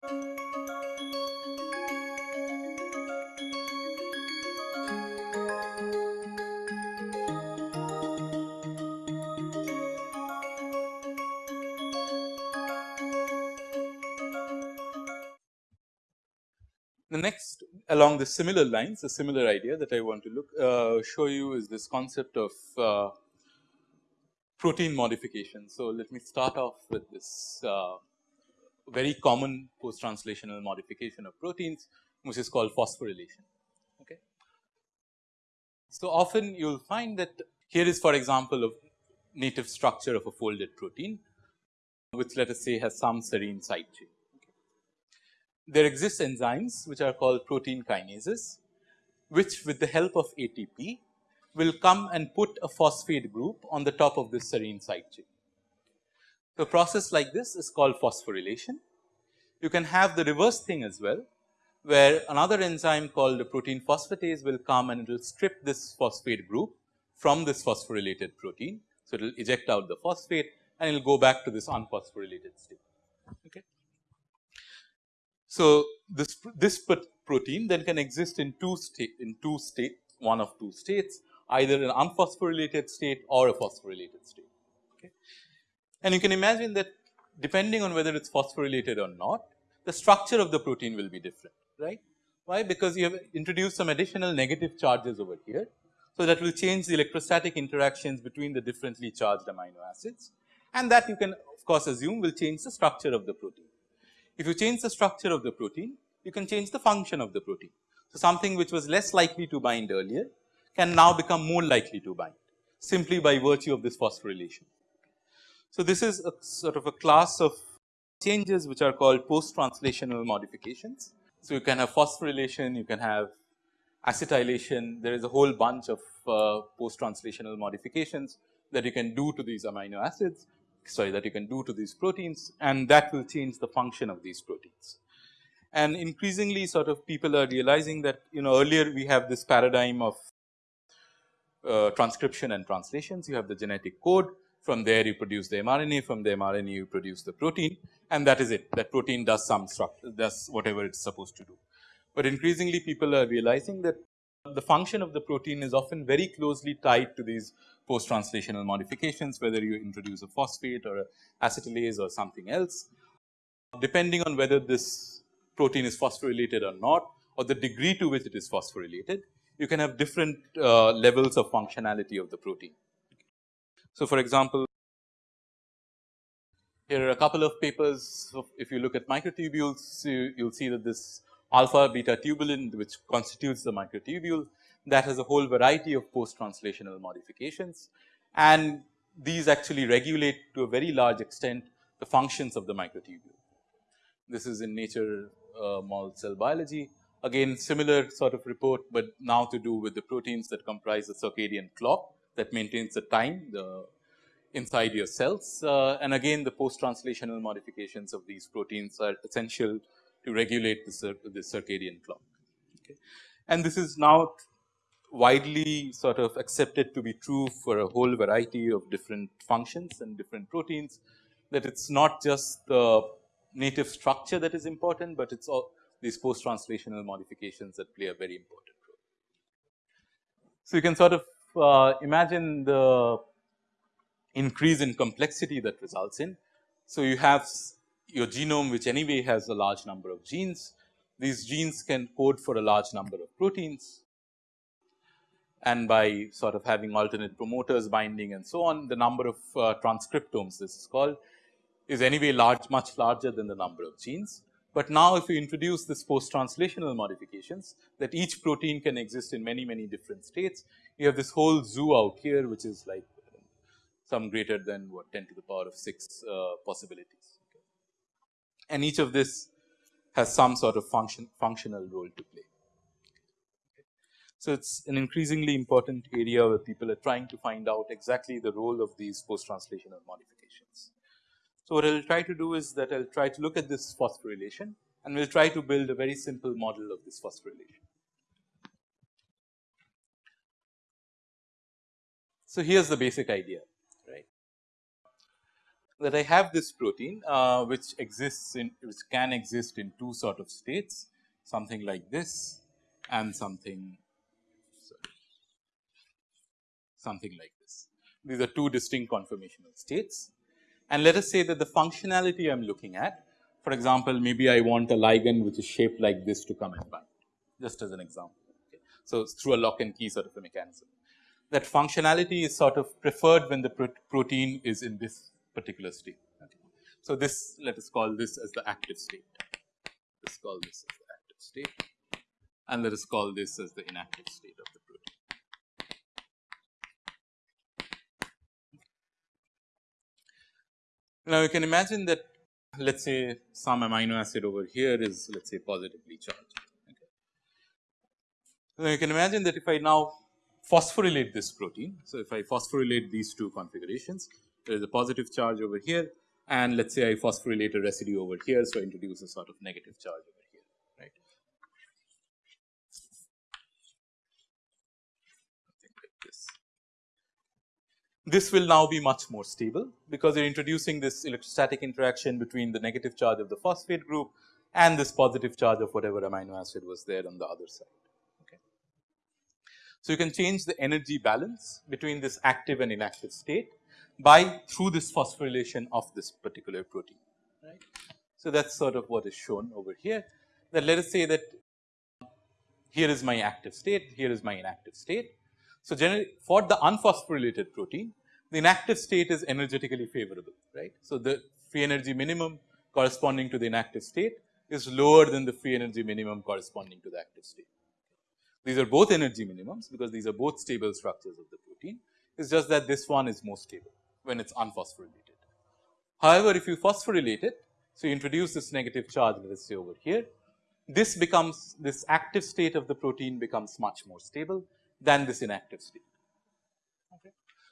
The next along the similar lines, a similar idea that I want to look uh, show you is this concept of uh, protein modification. So, let me start off with this uh, very common post translational modification of proteins which is called phosphorylation. Okay. So, often you will find that here is for example, a native structure of a folded protein which let us say has some serine side chain there exist enzymes which are called protein kinases, which with the help of ATP will come and put a phosphate group on the top of this serine side chain. So, a process like this is called phosphorylation. You can have the reverse thing as well, where another enzyme called the protein phosphatase will come and it will strip this phosphate group from this phosphorylated protein. So, it will eject out the phosphate and it will go back to this unphosphorylated state. Okay. So, this this protein then can exist in two state in two state one of two states either an unphosphorylated state or a phosphorylated state. And you can imagine that depending on whether it is phosphorylated or not the structure of the protein will be different right. Why? Because you have introduced some additional negative charges over here. So, that will change the electrostatic interactions between the differently charged amino acids and that you can of course assume will change the structure of the protein. If you change the structure of the protein, you can change the function of the protein. So, something which was less likely to bind earlier can now become more likely to bind simply by virtue of this phosphorylation. So, this is a sort of a class of changes which are called post translational modifications. So, you can have phosphorylation, you can have acetylation, there is a whole bunch of uh, post translational modifications that you can do to these amino acids sorry that you can do to these proteins and that will change the function of these proteins. And increasingly sort of people are realizing that you know earlier we have this paradigm of uh, transcription and translations. You have the genetic code from there you produce the mRNA from the mRNA you produce the protein and that is it that protein does some structure does whatever it is supposed to do. But increasingly people are realizing that the function of the protein is often very closely tied to these post translational modifications whether you introduce a phosphate or a acetylase or something else. Depending on whether this protein is phosphorylated or not or the degree to which it is phosphorylated, you can have different uh, levels of functionality of the protein. So, for example, here are a couple of papers. if you look at microtubules, you will see that this alpha beta tubulin which constitutes the microtubule that has a whole variety of post translational modifications and these actually regulate to a very large extent the functions of the microtubule. This is in nature uh, cell biology again similar sort of report, but now to do with the proteins that comprise the circadian clock that maintains the time the inside your cells uh, and again the post translational modifications of these proteins are essential to regulate the, cir the circadian clock. Okay. And this is now widely sort of accepted to be true for a whole variety of different functions and different proteins that it is not just the native structure that is important, but it is all these post translational modifications that play a very important role. So, you can sort of uh, imagine the increase in complexity that results in. So, you have your genome which anyway has a large number of genes. These genes can code for a large number of proteins and by sort of having alternate promoters binding and so on the number of uh, transcriptomes this is called is anyway large much larger than the number of genes. But now if you introduce this post translational modifications that each protein can exist in many many different states you have this whole zoo out here which is like some greater than what 10 to the power of 6 uh, possibilities and each of this has some sort of function functional role to play. So, it is an increasingly important area where people are trying to find out exactly the role of these post translational modifications. So, what I will try to do is that I will try to look at this phosphorylation and we will try to build a very simple model of this phosphorylation. So, here is the basic idea right. that I have this protein uh, which exists in which can exist in two sort of states something like this and something sorry, something like this. These are two distinct conformational states and let us say that the functionality I am looking at for example, maybe I want a ligand which is shaped like this to come and bind just as an example. Okay. So, through a lock and key sort of a mechanism that functionality is sort of preferred when the pro protein is in this particular state. Okay. So, this let us call this as the active state, let us call this as the active state and let us call this as the inactive state of the Now, you can imagine that let us say some amino acid over here is let us say positively charged. Okay. Now, you can imagine that if I now phosphorylate this protein. So, if I phosphorylate these two configurations, there is a positive charge over here and let us say I phosphorylate a residue over here. So, I introduce a sort of negative charge over here, right. this. This will now be much more stable because you are introducing this electrostatic interaction between the negative charge of the phosphate group and this positive charge of whatever amino acid was there on the other side. So, you can change the energy balance between this active and inactive state by through this phosphorylation of this particular protein right. So, that is sort of what is shown over here that let us say that here is my active state, here is my inactive state. So, generally for the unphosphorylated protein the inactive state is energetically favorable right. So, the free energy minimum corresponding to the inactive state is lower than the free energy minimum corresponding to the active state. These are both energy minimums because these are both stable structures of the protein. It is just that this one is more stable when it is unphosphorylated. However, if you phosphorylate it, so you introduce this negative charge let us say over here, this becomes this active state of the protein becomes much more stable than this inactive state. Okay.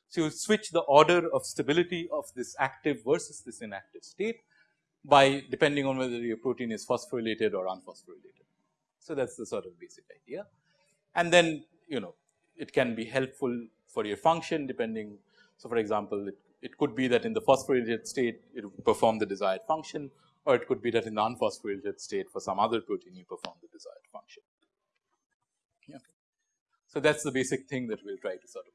So, you switch the order of stability of this active versus this inactive state by depending on whether your protein is phosphorylated or unphosphorylated. So, that is the sort of basic idea and then you know it can be helpful for your function depending. So, for example, it, it could be that in the phosphorylated state it will perform the desired function or it could be that in the unphosphorylated state for some other protein you perform the desired function. Yeah. So, that is the basic thing that we will try to sort of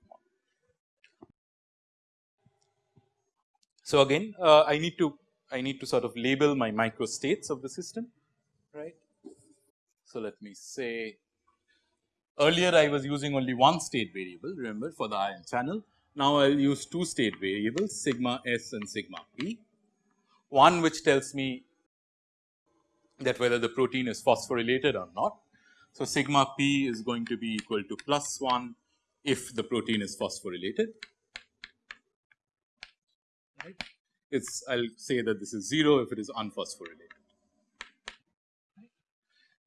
So, again uh, I need to I need to sort of label my micro states of the system right. So, let me say Earlier I was using only one state variable remember for the ion channel. Now I will use two state variables sigma s and sigma p. One which tells me that whether the protein is phosphorylated or not. So, sigma p is going to be equal to plus 1 if the protein is phosphorylated. Right. It's I will say that this is 0 if it is unphosphorylated.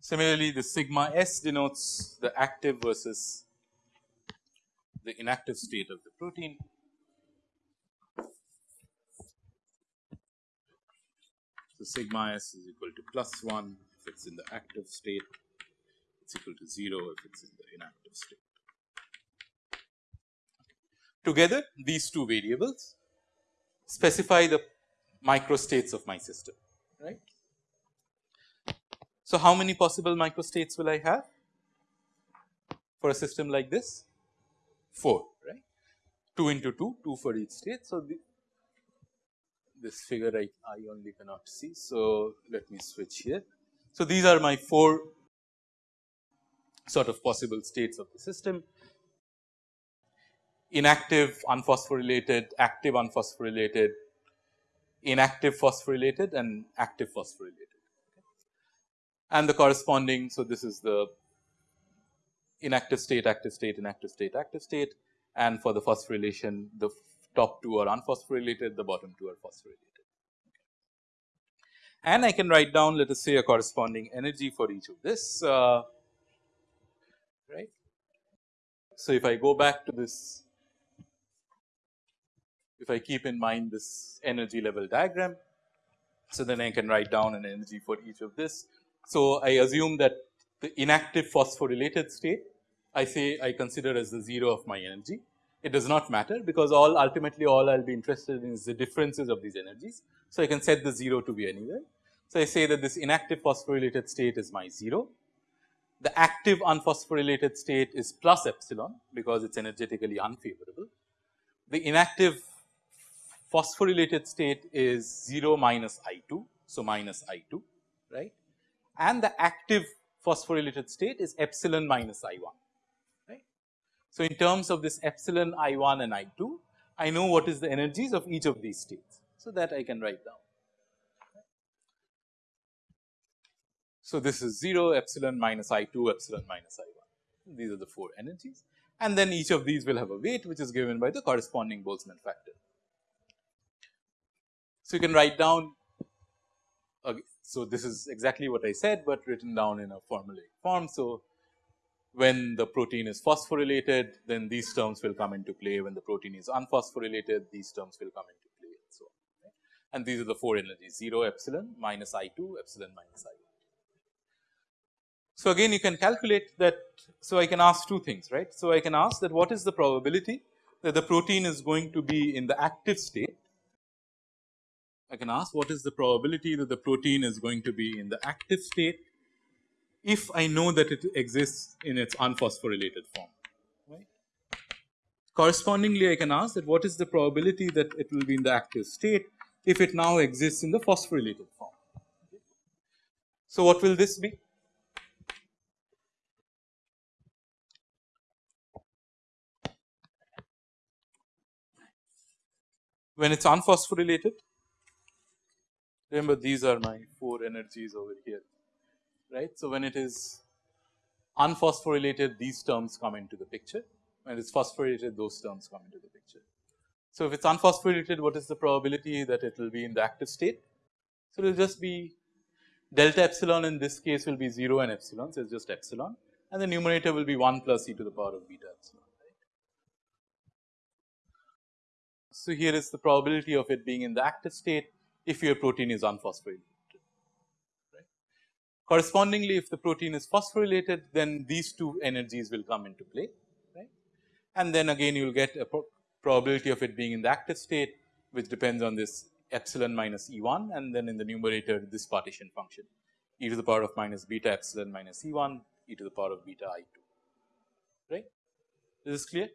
Similarly, the sigma s denotes the active versus the inactive state of the protein. So, sigma s is equal to plus 1 if it is in the active state, it is equal to 0 if it is in the inactive state. Together these two variables specify the microstates of my system right. So, how many possible microstates will I have for a system like this? 4 right 2 into 2 2 for each state. So, this figure I, I only cannot see. So, let me switch here. So, these are my 4 sort of possible states of the system inactive unphosphorylated, active unphosphorylated, inactive phosphorylated and active phosphorylated and the corresponding. So, this is the inactive state, active state, inactive state, active state and for the phosphorylation the top two are unphosphorylated, the bottom two are phosphorylated. And I can write down let us say a corresponding energy for each of this uh, right. So, if I go back to this if I keep in mind this energy level diagram. So, then I can write down an energy for each of this so, I assume that the inactive phosphorylated state I say I consider as the 0 of my energy it does not matter because all ultimately all I will be interested in is the differences of these energies. So, I can set the 0 to be anywhere. So, I say that this inactive phosphorylated state is my 0. The active unphosphorylated state is plus epsilon because it is energetically unfavorable. The inactive phosphorylated state is 0 minus I 2. So, minus I 2 right and the active phosphorylated state is epsilon minus I 1 right. So, in terms of this epsilon I 1 and I 2 I know what is the energies of each of these states. So, that I can write down. So, this is 0 epsilon minus I 2 epsilon minus I 1 these are the 4 energies and then each of these will have a weight which is given by the corresponding Boltzmann factor. So, you can write down so this is exactly what I said, but written down in a formulaic form. So, when the protein is phosphorylated then these terms will come into play when the protein is unphosphorylated these terms will come into play and so on. And these are the 4 energies 0 epsilon minus I 2 epsilon minus I 1. So, again you can calculate that. So, I can ask two things right. So, I can ask that what is the probability that the protein is going to be in the active state I can ask what is the probability that the protein is going to be in the active state if I know that it exists in its unphosphorylated form. Right. Correspondingly, I can ask that what is the probability that it will be in the active state if it now exists in the phosphorylated form. So, what will this be? When it is unphosphorylated, Remember these are my 4 energies over here, right. So, when it is unphosphorylated these terms come into the picture, when it is phosphorylated those terms come into the picture. So, if it is unphosphorylated what is the probability that it will be in the active state? So, it will just be delta epsilon in this case will be 0 and epsilon. So, it is just epsilon and the numerator will be 1 plus e to the power of beta epsilon. So, here is the probability of it being in the active state if your protein is unphosphorylated. Right. Correspondingly, if the protein is phosphorylated, then these two energies will come into play, right. And then again you will get a pro probability of it being in the active state, which depends on this epsilon minus E 1 and then in the numerator this partition function e to the power of minus beta epsilon minus E 1 e to the power of beta I 2, right. Is this clear?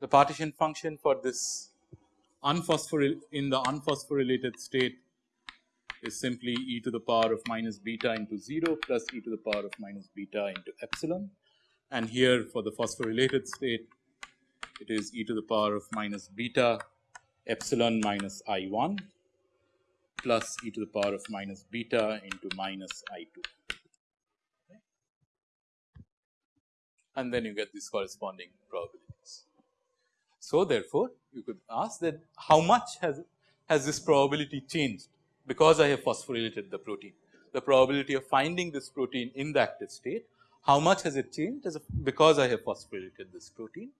The partition function for this unphosphoryl in the unphosphorylated state is simply e to the power of minus beta into 0 plus e to the power of minus beta into epsilon. And here for the phosphorylated state it is e to the power of minus beta epsilon minus I 1 plus e to the power of minus beta into minus I 2. And then you get these corresponding probability. So, therefore, you could ask that how much has, has this probability changed because I have phosphorylated the protein. The probability of finding this protein in the active state, how much has it changed as because I have phosphorylated this protein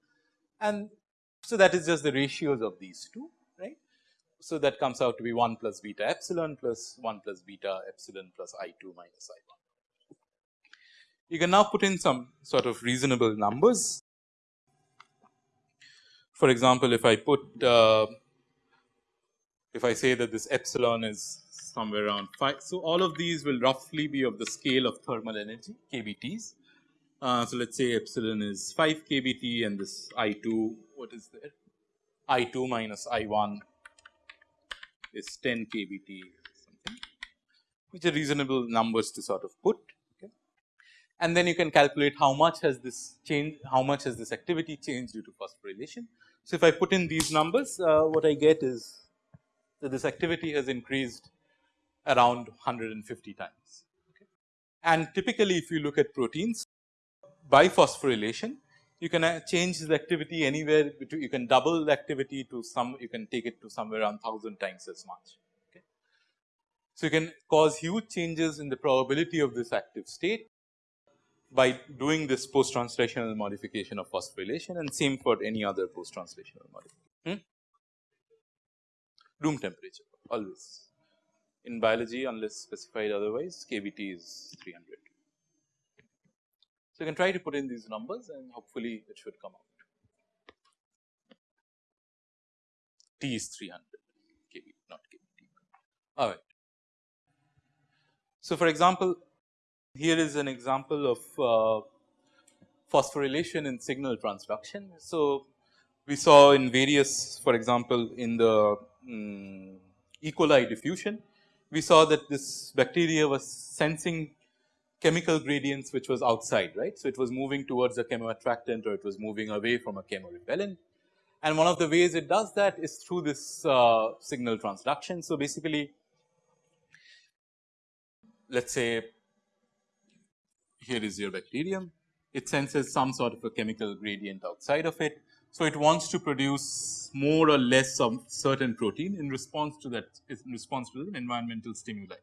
and so that is just the ratios of these two right. So, that comes out to be 1 plus beta epsilon plus 1 plus beta epsilon plus I 2 minus I 1. You can now put in some sort of reasonable numbers for example, if I put uh, if I say that this epsilon is somewhere around 5. So, all of these will roughly be of the scale of thermal energy kBTs. Uh, so, let us say epsilon is 5 kBT and this I 2 what is there I 2 minus I 1 is 10 kBT something which are reasonable numbers to sort of put and then you can calculate how much has this changed, how much has this activity changed due to phosphorylation. So, if I put in these numbers, uh, what I get is that this activity has increased around 150 times. Okay. And typically, if you look at proteins by phosphorylation, you can uh, change the activity anywhere between, you can double the activity to some, you can take it to somewhere around 1000 times as much. Okay. So, you can cause huge changes in the probability of this active state by doing this post translational modification of phosphorylation and same for any other post translational modification. Hmm? Room temperature always in biology unless specified otherwise KBT is 300. So, you can try to put in these numbers and hopefully it should come out. T is 300 kV not kV. All right. So, for example, here is an example of uh, phosphorylation in signal transduction. So, we saw in various for example, in the um, E. coli diffusion, we saw that this bacteria was sensing chemical gradients which was outside right. So, it was moving towards a chemoattractant or it was moving away from a chemorepellent and one of the ways it does that is through this uh, signal transduction. So, basically let us say here is your bacterium, it senses some sort of a chemical gradient outside of it. So, it wants to produce more or less some certain protein in response to that in response to the environmental stimuli.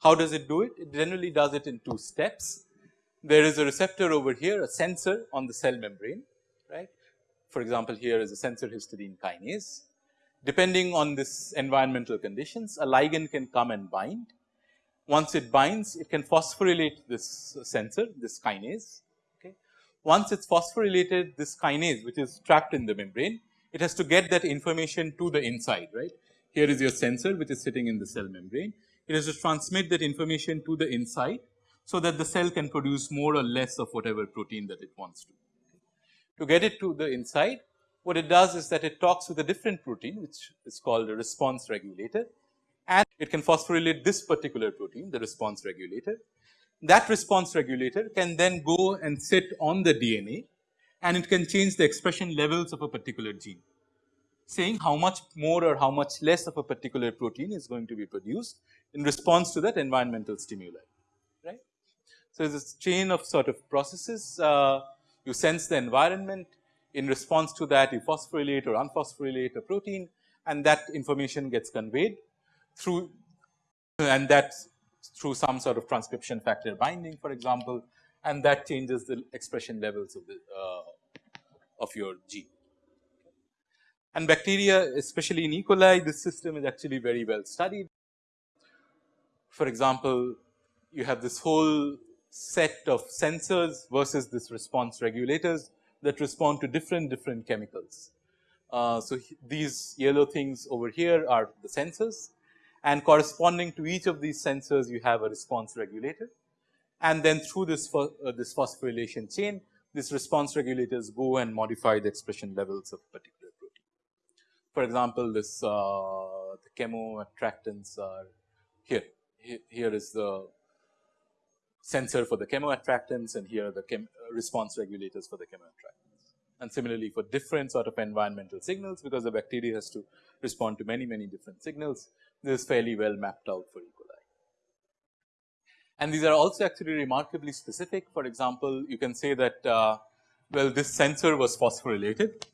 How does it do it? It generally does it in two steps. There is a receptor over here, a sensor on the cell membrane, right. For example, here is a sensor histidine kinase. Depending on this environmental conditions, a ligand can come and bind once it binds, it can phosphorylate this sensor, this kinase. Okay. Once it's phosphorylated, this kinase, which is trapped in the membrane, it has to get that information to the inside, right. Here is your sensor, which is sitting in the cell membrane. It has to transmit that information to the inside, so that the cell can produce more or less of whatever protein that it wants to. To get it to the inside, what it does is that it talks with a different protein, which is called a response regulator and it can phosphorylate this particular protein the response regulator. That response regulator can then go and sit on the DNA and it can change the expression levels of a particular gene saying how much more or how much less of a particular protein is going to be produced in response to that environmental stimuli right. So, this chain of sort of processes uh, you sense the environment in response to that you phosphorylate or unphosphorylate a protein and that information gets conveyed through and that through some sort of transcription factor binding for example and that changes the expression levels of the uh, of your gene. And bacteria especially in E. coli this system is actually very well studied. For example, you have this whole set of sensors versus this response regulators that respond to different different chemicals. Uh, so, these yellow things over here are the sensors and corresponding to each of these sensors you have a response regulator. And then through this, uh, this phosphorylation chain, these response regulators go and modify the expression levels of a particular protein. For example, this uh, the chemoattractants are here. Here is the sensor for the chemoattractants and here are the chem response regulators for the chemoattractants. And similarly for different sort of environmental signals because the bacteria has to respond to many, many different signals this is fairly well mapped out for E. coli. And these are also actually remarkably specific. For example, you can say that uh, well this sensor was phosphorylated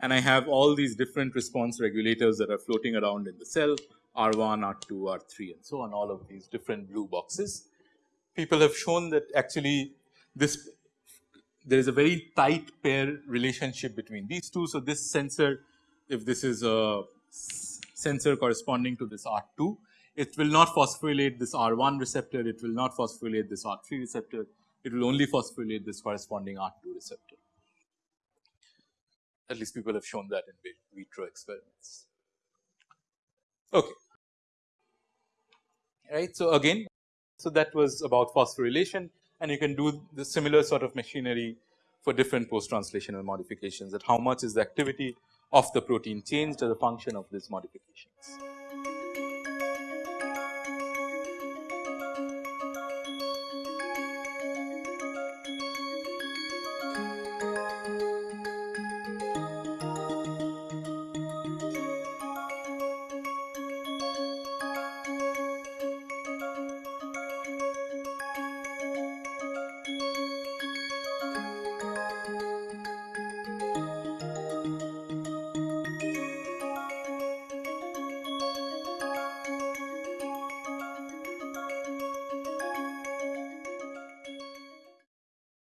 and I have all these different response regulators that are floating around in the cell R1, R2, R3 and so on all of these different blue boxes. People have shown that actually this there is a very tight pair relationship between these two. So, this sensor if this is a sensor corresponding to this R2. It will not phosphorylate this R1 receptor, it will not phosphorylate this R3 receptor, it will only phosphorylate this corresponding R2 receptor. At least people have shown that in vitro experiments. Okay. Right. So, again, so that was about phosphorylation and you can do the similar sort of machinery for different post translational modifications that how much is the activity of the protein changed as a function of these modifications.